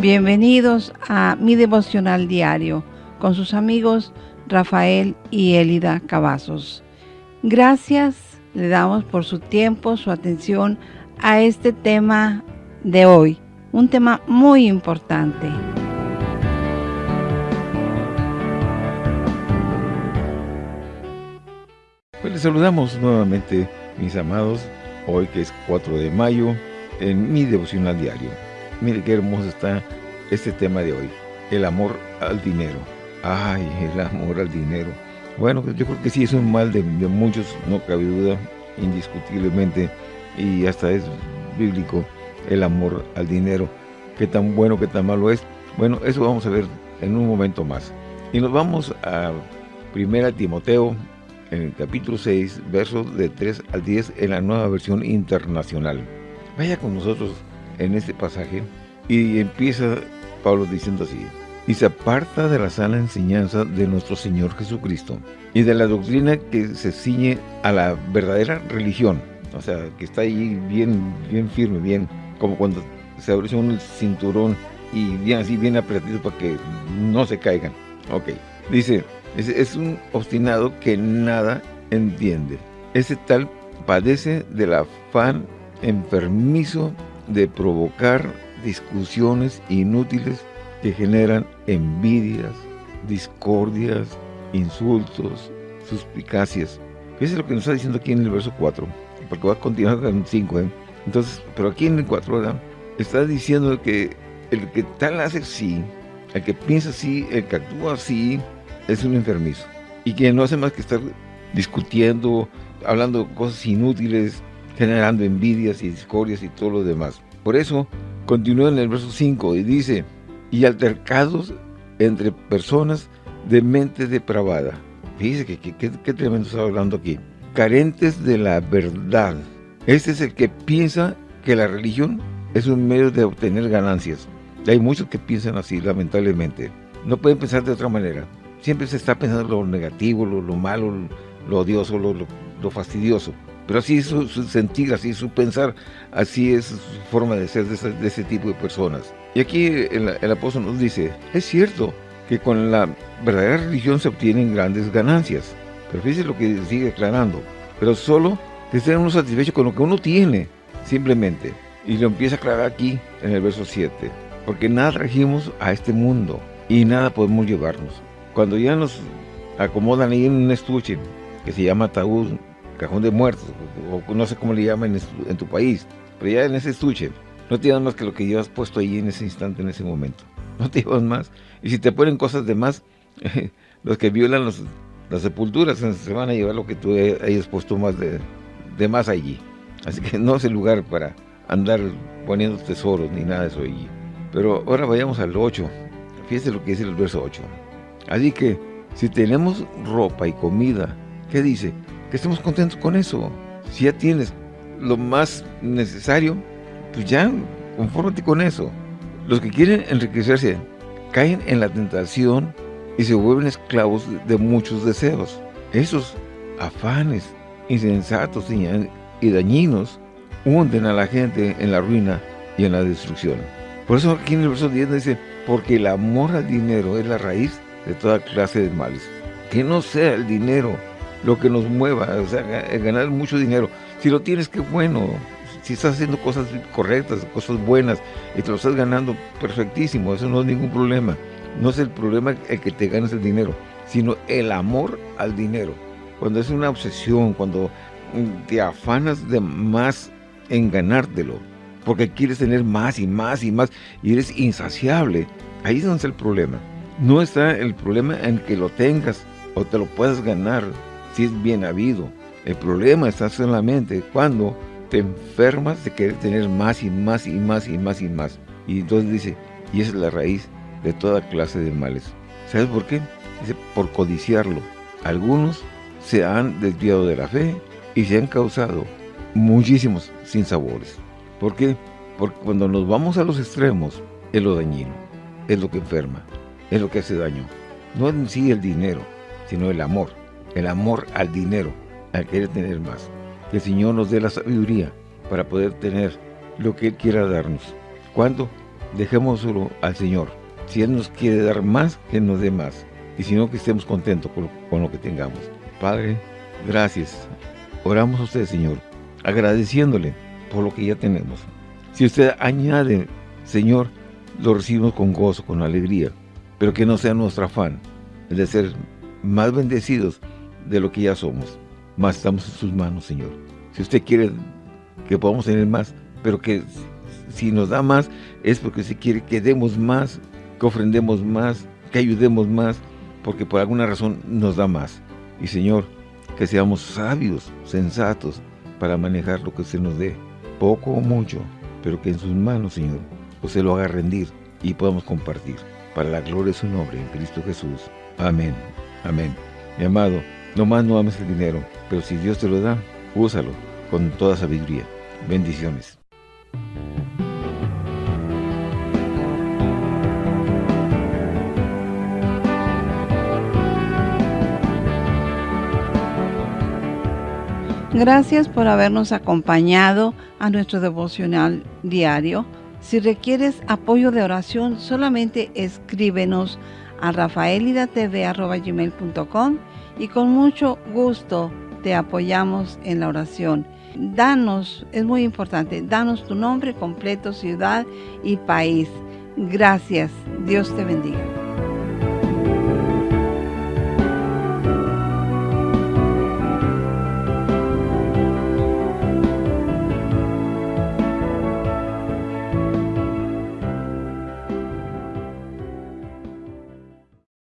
Bienvenidos a mi devocional diario con sus amigos Rafael y Elida Cavazos. Gracias le damos por su tiempo, su atención a este tema de hoy, un tema muy importante. Pues les saludamos nuevamente, mis amados, hoy que es 4 de mayo, en mi devocional diario. Mire qué hermoso está este tema de hoy, el amor al dinero. Ay, el amor al dinero. Bueno, yo creo que sí es un mal de, muchos, no cabe duda, indiscutiblemente, y hasta es bíblico el amor al dinero. Qué tan bueno, qué tan malo es. Bueno, eso vamos a ver en un momento más. Y nos vamos a 1 Timoteo, en el capítulo 6, versos de 3 al 10, en la nueva versión internacional. Vaya con nosotros en este pasaje y empieza Pablo diciendo así, y se aparta de la sana enseñanza de nuestro Señor Jesucristo y de la doctrina que se ciñe a la verdadera religión, o sea, que está ahí bien, bien firme, bien, como cuando se abre un cinturón y bien así, bien apretado para que no se caigan. Ok, dice, es, es un obstinado que nada entiende. Ese tal padece del afán enfermizo de provocar discusiones inútiles que generan envidias, discordias, insultos, suspicacias. Fíjense lo que nos está diciendo aquí en el verso 4, porque va a continuar el 5. ¿eh? Entonces, pero aquí en el 4 está diciendo que el que tal hace así, el que piensa así, el que actúa así, es un enfermizo. Y que no hace más que estar discutiendo, hablando cosas inútiles, generando envidias y discordias y todo lo demás. Por eso, continúa en el verso 5 y dice, y altercados entre personas de mente depravada. Fíjese que, qué tremendo está hablando aquí. Carentes de la verdad. Este es el que piensa que la religión es un medio de obtener ganancias. Hay muchos que piensan así, lamentablemente. No pueden pensar de otra manera. Siempre se está pensando lo negativo, lo, malo, lo odioso, lo, fastidioso. Pero así es su, sentir, así es su pensar, así es su forma de ser de ese tipo de personas. Y aquí el, apóstol nos dice, es cierto que con la verdadera religión se obtienen grandes ganancias. Pero fíjese lo que sigue declarando. Pero solo que estén uno satisfecho con lo que uno tiene, simplemente. Y lo empieza a aclarar aquí en el verso 7. Porque nada trajimos a este mundo y nada podemos llevarnos. Cuando ya nos acomodan ahí en un estuche que se llama ataúd, cajón de muertos, o no sé cómo le llaman en, tu país, pero ya en ese estuche, no te llevas más que lo que llevas puesto ahí en ese instante, en ese momento. No te llevas más. Y si te ponen cosas de más, los que violan las sepulturas se van a llevar lo que tú hayas puesto más de, más allí. Así que no es el lugar para andar poniendo tesoros ni nada de eso allí. Pero ahora vayamos al 8. Fíjense lo que dice el verso 8. Así que si tenemos ropa y comida, ¿qué dice? Que estemos contentos con eso. Si ya tienes lo más necesario, pues ya, confórmate con eso. Los que quieren enriquecerse caen en la tentación y se vuelven esclavos de muchos deseos. Esos afanes insensatos y dañinos hunden a la gente en la ruina y en la destrucción. Por eso aquí en el verso 10 dice, porque el amor al dinero es la raíz de toda clase de males. Que no sea el dinero lo que nos mueva, o sea, ganar mucho dinero. Si lo tienes, qué bueno, si estás haciendo cosas correctas, cosas buenas, y te lo estás ganando, perfectísimo, eso no es ningún problema. No es el problema el que te ganes el dinero, sino el amor al dinero. Cuando es una obsesión, cuando te afanas de más en ganártelo, porque quieres tener más y más y más, y eres insaciable, ahí es donde está el problema. No está el problema en que lo tengas o te lo puedas ganar es bien habido. El problema está solamente cuando te enfermas de querer tener más y más y más y más y más. Y entonces dice, y esa es la raíz de toda clase de males. ¿Sabes por qué? Dice, por codiciarlo. Algunos se han desviado de la fe y se han causado muchísimos sinsabores. ¿Por qué? Porque cuando nos vamos a los extremos, es lo dañino, es lo que enferma, es lo que hace daño. No en sí el dinero, sino el amor. El amor al dinero, al querer tener más. Que el Señor nos dé la sabiduría para poder tener lo que Él quiera darnos. ¿Cuándo? dejémoslo al Señor. Si Él nos quiere dar más, que nos dé más. Y si no, que estemos contentos con, con lo que tengamos. Padre, gracias. Oramos a usted, Señor, agradeciéndole por lo que ya tenemos. Si usted añade, Señor, lo recibimos con gozo, con alegría, pero que no sea nuestro afán el de ser más bendecidos de lo que ya somos. Más estamos en sus manos, Señor. Si usted quiere que podamos tener más, pero que si nos da más, es porque se quiere que demos más, que ofrendemos más, que ayudemos más, porque por alguna razón nos da más. Y Señor, que seamos sabios, sensatos, para manejar lo que usted nos dé, poco o mucho, pero que en sus manos, Señor, usted lo haga rendir y podamos compartir. Para la gloria de su nombre, en Cristo Jesús. Amén. Amén. Mi amado, no más no ames el dinero, pero si Dios te lo da, úsalo con toda sabiduría. Bendiciones. Gracias por habernos acompañado a nuestro devocional diario. Si requieres apoyo de oración, solamente escríbenos a rafaelidatv.com y con mucho gusto te apoyamos en la oración. Danos, es muy importante, danos tu nombre completo, ciudad y país. Gracias. Dios te bendiga.